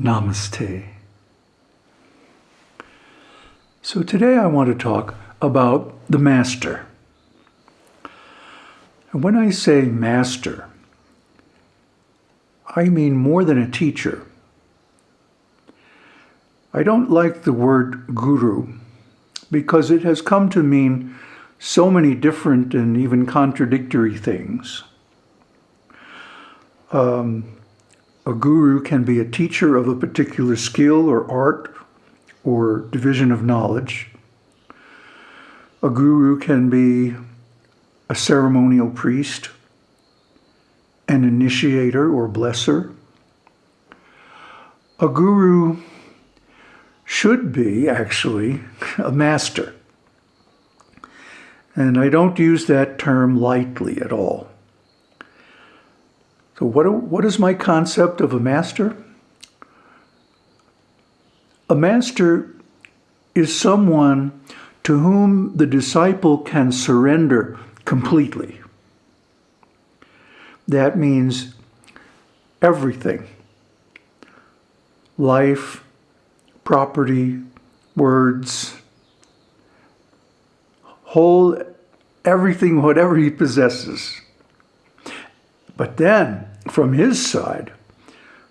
Namaste. So today I want to talk about the master. And when I say master, I mean more than a teacher. I don't like the word guru because it has come to mean so many different and even contradictory things. Um, a guru can be a teacher of a particular skill or art or division of knowledge. A guru can be a ceremonial priest, an initiator or blesser. A guru should be, actually, a master. And I don't use that term lightly at all. So what, what is my concept of a master? A master is someone to whom the disciple can surrender completely. That means everything. Life, property, words, whole, everything, whatever he possesses. But then, from his side,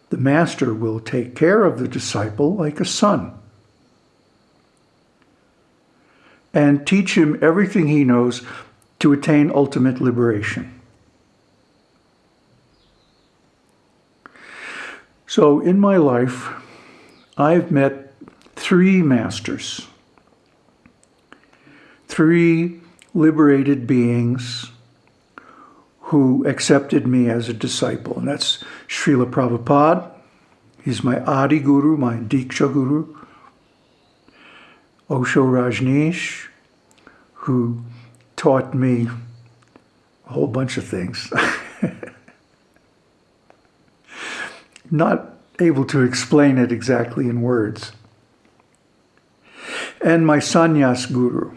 the master will take care of the disciple like a son and teach him everything he knows to attain ultimate liberation. So in my life, I've met three masters, three liberated beings who accepted me as a disciple. And that's Srila Prabhupada. He's my Adi Guru, my Diksha Guru. Osho Rajneesh, who taught me a whole bunch of things. Not able to explain it exactly in words. And my sannyas guru,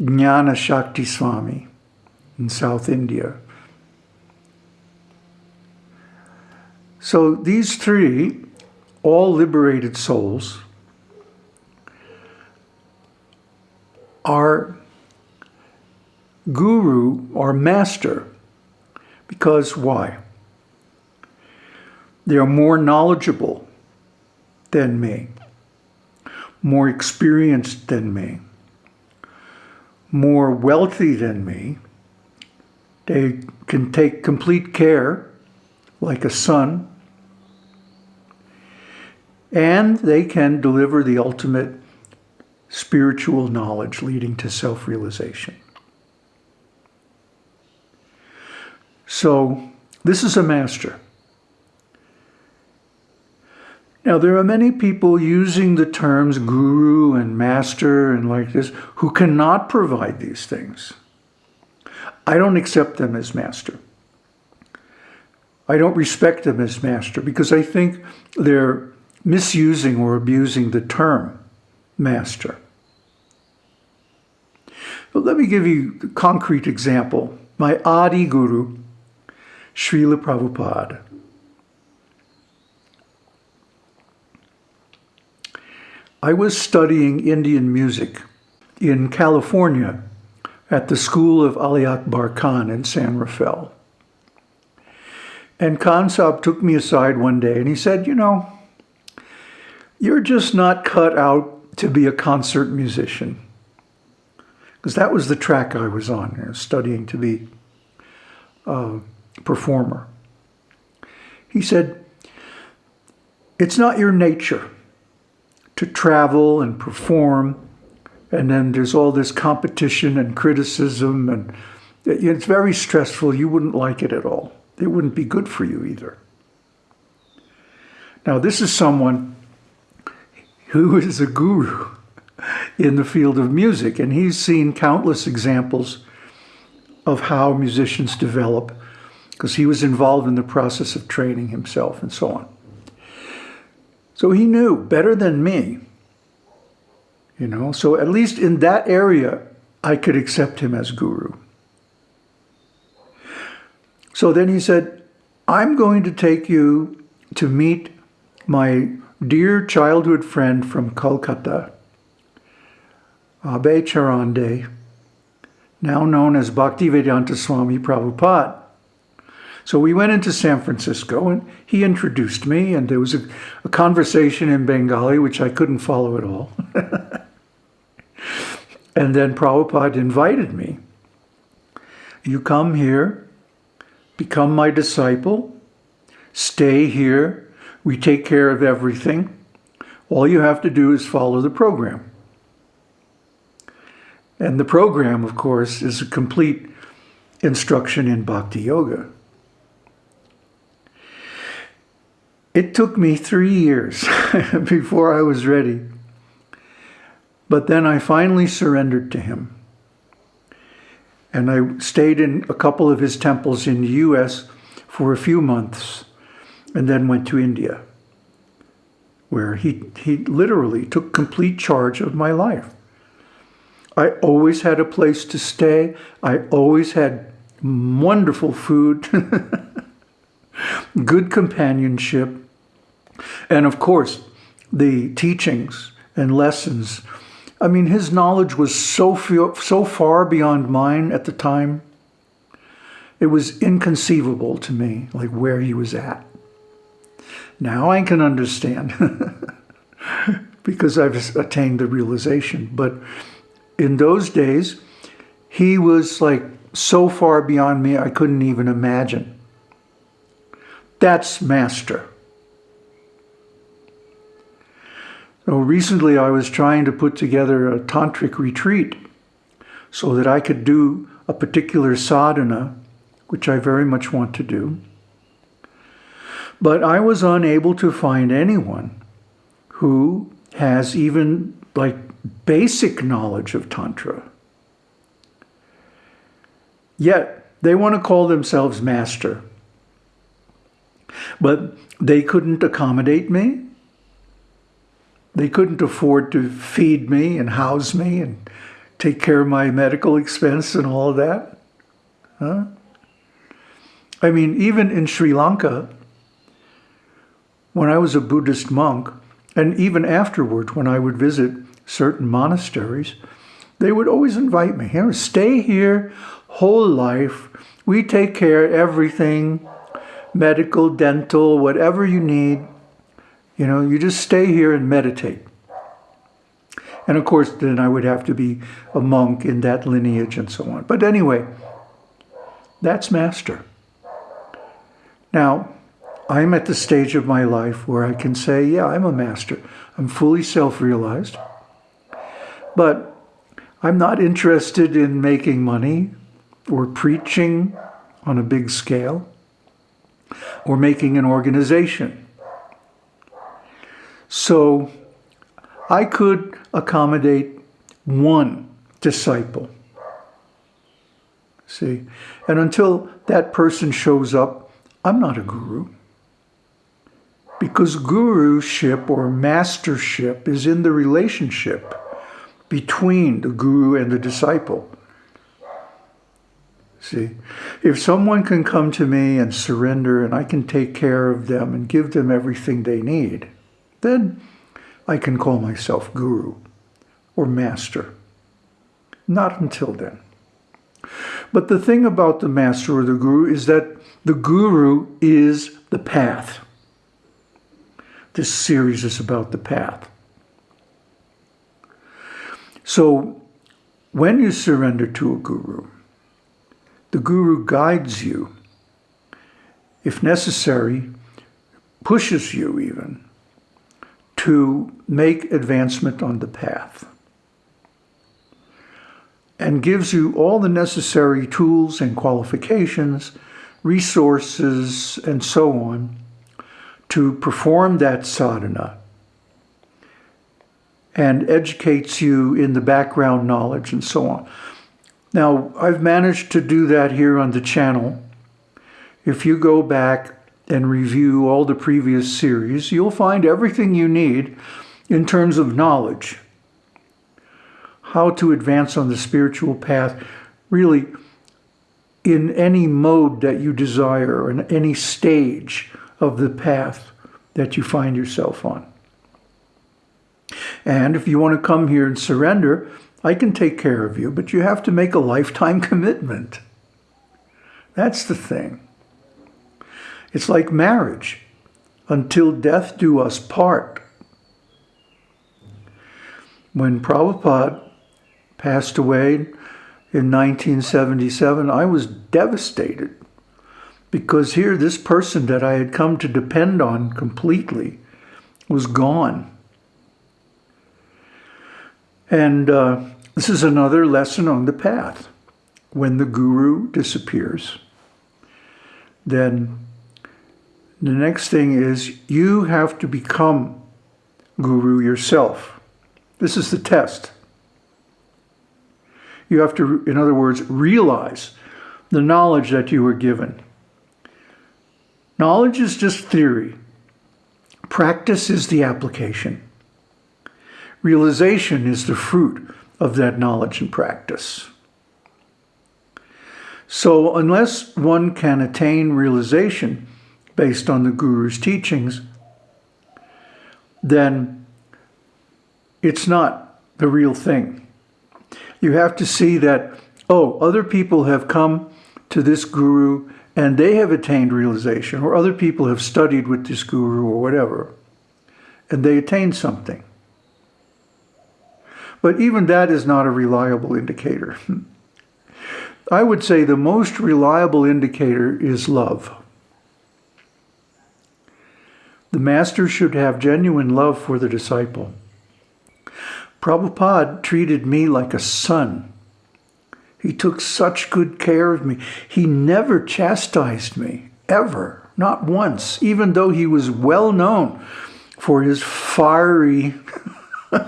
Jnana Shakti Swami in South India, So these three, all liberated souls, are guru or master because why? They are more knowledgeable than me, more experienced than me, more wealthy than me. They can take complete care like a son and they can deliver the ultimate spiritual knowledge leading to self-realization. So this is a master. Now, there are many people using the terms guru and master and like this who cannot provide these things. I don't accept them as master. I don't respect them as master because I think they're misusing or abusing the term master. But let me give you a concrete example. My Adi Guru, Srila Prabhupada. I was studying Indian music in California at the school of Ali Akbar Khan in San Rafael. And Khan Sahib took me aside one day and he said, you know, you're just not cut out to be a concert musician. Because that was the track I was on, you know, studying to be a performer. He said, it's not your nature to travel and perform, and then there's all this competition and criticism, and it's very stressful. You wouldn't like it at all. It wouldn't be good for you either. Now, this is someone who is a guru in the field of music, and he's seen countless examples of how musicians develop because he was involved in the process of training himself and so on. So he knew better than me, you know, so at least in that area, I could accept him as guru. So then he said, I'm going to take you to meet my dear childhood friend from Kolkata, Abhay Charan De, now known as Bhaktivedanta Swami Prabhupada. So we went into San Francisco and he introduced me and there was a, a conversation in Bengali, which I couldn't follow at all. and then Prabhupada invited me. You come here, become my disciple, stay here, we take care of everything. All you have to do is follow the program. And the program, of course, is a complete instruction in Bhakti Yoga. It took me three years before I was ready. But then I finally surrendered to him. And I stayed in a couple of his temples in the US for a few months and then went to India, where he, he literally took complete charge of my life. I always had a place to stay. I always had wonderful food, good companionship, and of course, the teachings and lessons. I mean, his knowledge was so, so far beyond mine at the time. It was inconceivable to me, like where he was at. Now I can understand because I've attained the realization. But in those days, he was like so far beyond me, I couldn't even imagine. That's master. So recently I was trying to put together a tantric retreat so that I could do a particular sadhana, which I very much want to do. But I was unable to find anyone who has even like basic knowledge of Tantra. Yet they want to call themselves master. But they couldn't accommodate me. They couldn't afford to feed me and house me and take care of my medical expense and all of that. Huh? I mean, even in Sri Lanka, when I was a Buddhist monk, and even afterward when I would visit certain monasteries, they would always invite me, here, stay here whole life. We take care of everything, medical, dental, whatever you need. You know, you just stay here and meditate. And of course, then I would have to be a monk in that lineage and so on. But anyway, that's master. Now, I'm at the stage of my life where I can say, yeah, I'm a master. I'm fully self-realized. But I'm not interested in making money or preaching on a big scale or making an organization. So I could accommodate one disciple. See, and until that person shows up, I'm not a guru. Because guruship or mastership is in the relationship between the guru and the disciple. See, if someone can come to me and surrender and I can take care of them and give them everything they need, then I can call myself guru or master. Not until then. But the thing about the master or the guru is that the guru is the path. This series is about the path. So when you surrender to a guru, the guru guides you, if necessary, pushes you even to make advancement on the path and gives you all the necessary tools and qualifications, resources, and so on to perform that sadhana and educates you in the background knowledge and so on. Now, I've managed to do that here on the channel. If you go back and review all the previous series, you'll find everything you need in terms of knowledge. How to advance on the spiritual path, really in any mode that you desire, in any stage of the path that you find yourself on. And if you want to come here and surrender, I can take care of you, but you have to make a lifetime commitment. That's the thing. It's like marriage. Until death do us part. When Prabhupada passed away in 1977, I was devastated because here this person that I had come to depend on completely was gone. And uh, this is another lesson on the path. When the guru disappears, then the next thing is you have to become guru yourself. This is the test. You have to, in other words, realize the knowledge that you were given. Knowledge is just theory. Practice is the application. Realization is the fruit of that knowledge and practice. So unless one can attain realization based on the Guru's teachings, then it's not the real thing. You have to see that, oh, other people have come to this Guru and they have attained realization, or other people have studied with this Guru or whatever, and they attained something. But even that is not a reliable indicator. I would say the most reliable indicator is love. The master should have genuine love for the disciple. Prabhupada treated me like a son. He took such good care of me. He never chastised me, ever, not once, even though he was well known for his fiery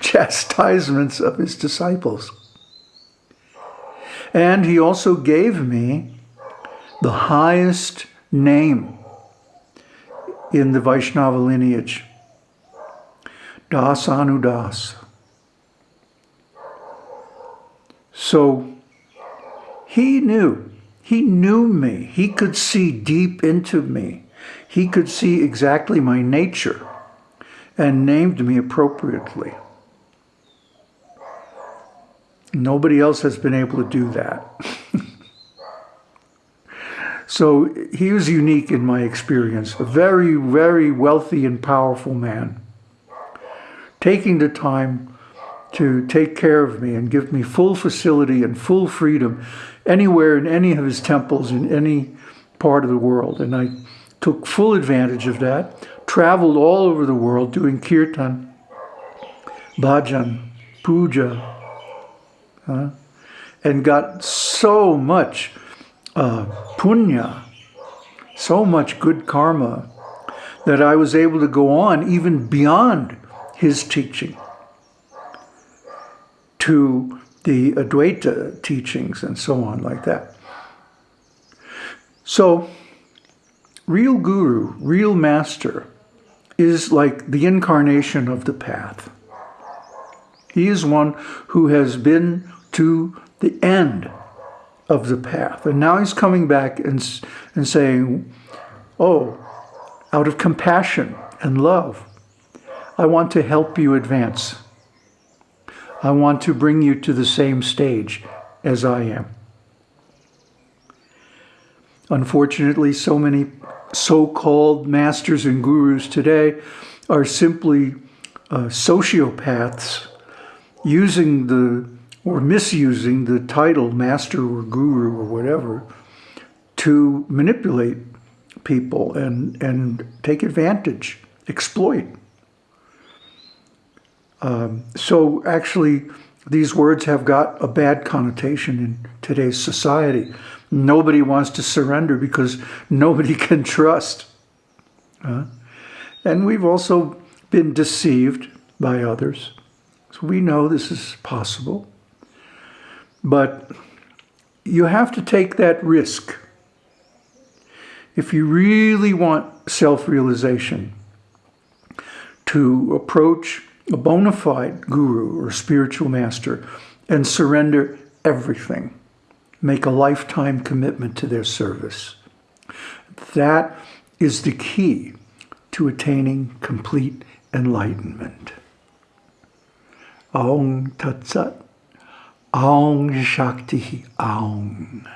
chastisements of his disciples. And he also gave me the highest name in the Vaishnava lineage, Das Anudas. So he knew, he knew me. He could see deep into me. He could see exactly my nature and named me appropriately. Nobody else has been able to do that. so he was unique in my experience, a very, very wealthy and powerful man, taking the time to take care of me and give me full facility and full freedom anywhere in any of his temples in any part of the world. And I took full advantage of that, traveled all over the world doing kirtan, bhajan, puja, uh, and got so much uh, punya, so much good karma, that I was able to go on even beyond his teaching to the Advaita teachings and so on like that. So, real guru, real master, is like the incarnation of the path. He is one who has been to the end of the path. And now he's coming back and, and saying, oh, out of compassion and love, I want to help you advance. I want to bring you to the same stage as I am. Unfortunately, so many so-called masters and gurus today are simply uh, sociopaths using the or misusing the title master or guru or whatever to manipulate people and, and take advantage, exploit. Um, so actually, these words have got a bad connotation in today's society. Nobody wants to surrender because nobody can trust. Uh, and we've also been deceived by others. So we know this is possible. But you have to take that risk. If you really want self-realization, to approach a bona fide guru or spiritual master and surrender everything. Make a lifetime commitment to their service. That is the key to attaining complete enlightenment. Aung Tat Sat. Aung Shakti Aung.